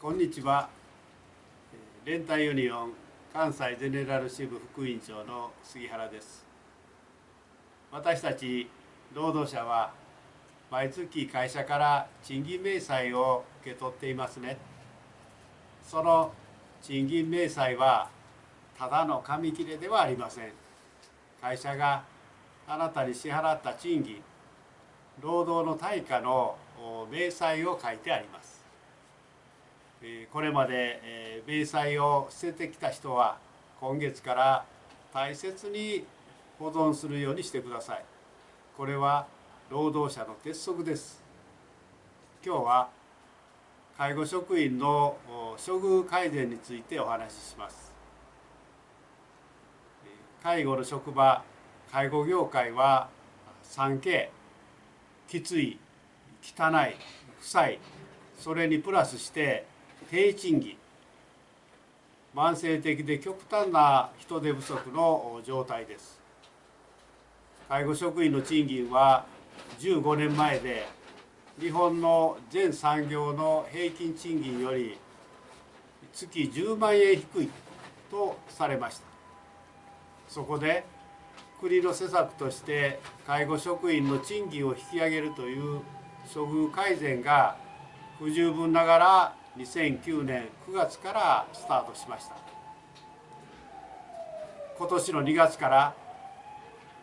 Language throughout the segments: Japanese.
こんにちは。連帯ユニオン関西ゼネラル支部副委員長の杉原です。私たち労働者は毎月会社から賃金明細を受け取っていますね。その賃金明細はただの紙切れではありません。会社があなたに支払った賃金労働の対価の明細を書いてあります。これまで明細を捨ててきた人は今月から大切に保存するようにしてください。これは労働者の鉄則です。今日は介護職員の処遇改善についてお話しします。介護の職場介護業界は 3K きつい汚い臭いそれにプラスして低賃金慢性的で極端な人手不足の状態です。介護職員の賃金は15年前で日本の全産業の平均賃金より月10万円低いとされました。そこで国の施策として介護職員の賃金を引き上げるという処遇改善が不十分ながら2009年9月からスタートしました。今年の2月から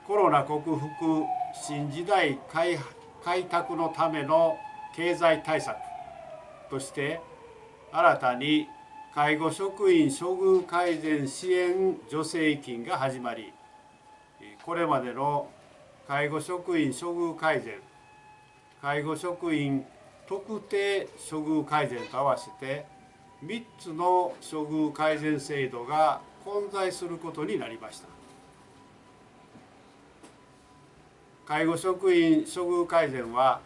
コロナ克服新時代開拓のための経済対策として新たに介護職員処遇改善支援助成金が始まりこれまでの介護職員処遇改善介護職員特定処遇改善と合わせて3つの処遇改善制度が混在することになりました。介護職員処遇改善は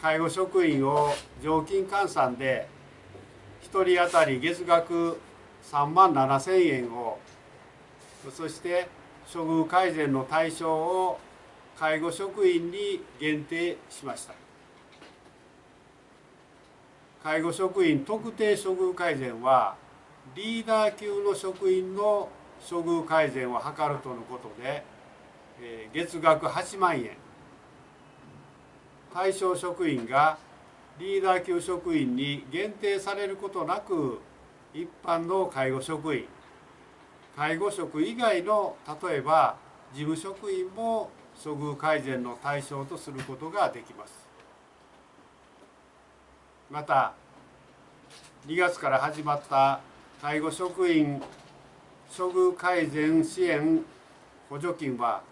介護職員を常勤換算で1人当たり月額3万7千円をそして処遇改善の対象を介護職員に限定しました。介護職員特定処遇改善はリーダー級の職員の処遇改善を図るとのことで月額8万円。対象職員がリーダー級職員に限定されることなく一般の介護職員。介護職以外の例えば事務職員も処遇改善の対象とすることができます。また2月から始まった介護職員処遇改善支援補助金は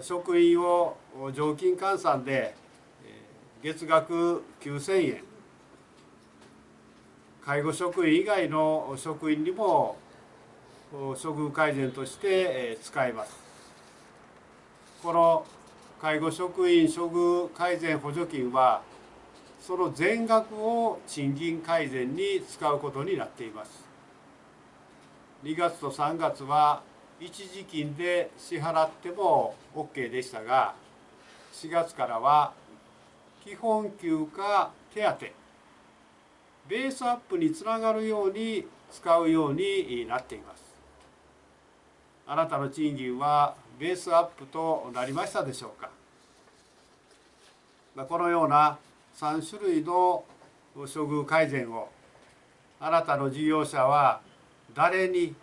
職員を常勤換算で月額9000円。介護職員以外の職員にも処遇改善として使えます。この介護職員処遇改善補助金はその全額を賃金改善に使うことになっています。2月と3月は一時金で支払っても OK でしたが4月からは基本給か手当ベースアップにつながるように使うようになっています。あなたの賃金はベースアップとなりましたでしょうか。このような3種類の処遇改善をあなたの事業者は誰に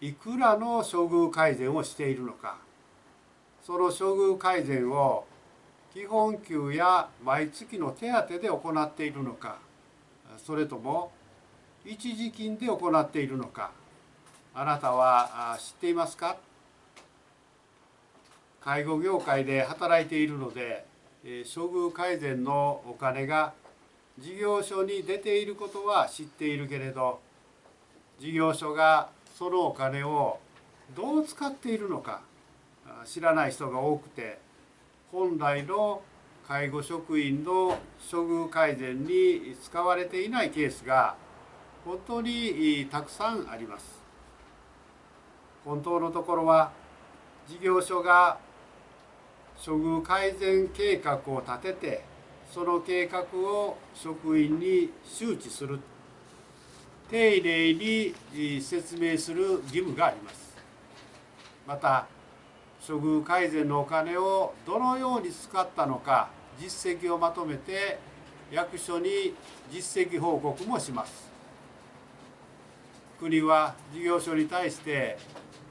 いくらの処遇改善をしているのか。その処遇改善を基本給や毎月の手当で行っているのか。それとも一時金で行っているのか。あなたは知っていますか？介護業界で働いているので処遇改善のお金が事業所に出ていることは知っているけれど事業所がそのお金をどう使っているのか知らない人が多くて本来の介護職員の処遇改善に使われていないケースが本当にたくさんあります。本当のところは事業所が処遇改善計画を立ててその計画を職員に周知する。丁寧に説明する義務があります。また処遇改善のお金をどのように使ったのか実績をまとめて役所に実績報告もします。国は事業所に対して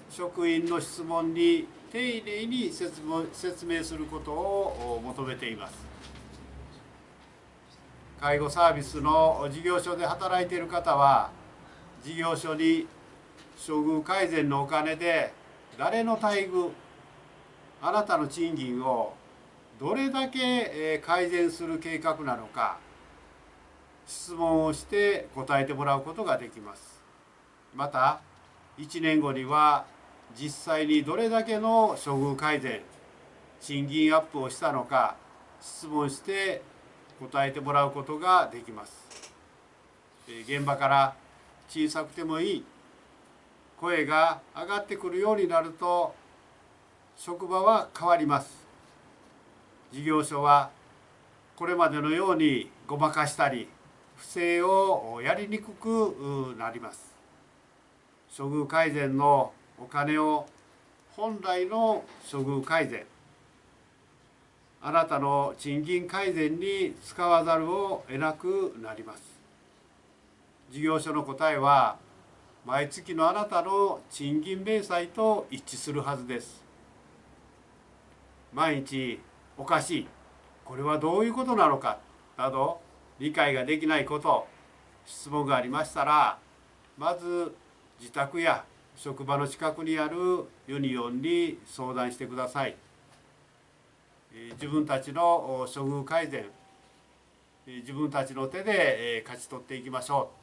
職員の質問に丁寧に説明することを求めています。介護サービスの事業所で働いている方は事業所に処遇改善のお金で誰の待遇あなたの賃金をどれだけ改善する計画なのか質問をして答えてもらうことができます。また1年後には実際にどれだけの処遇改善賃金アップをしたのか質問して答えてもらうことができます。現場から小さくてもいい声が上がってくるようになると職場は変わります。事業所はこれまでのようにごまかしたり不正をやりにくくなります。処遇改善のお金を本来の処遇改善あなたの賃金改善に使わざるを得なくなります。事業所の答えは毎月のあなたの賃金明細と一致するはずです。毎日おかしいこれはどういうことなのかなど理解ができないこと質問がありましたらまず自宅や職場の近くにあるユニオンに相談してください。自分たちの処遇改善自分たちの手で勝ち取っていきましょう。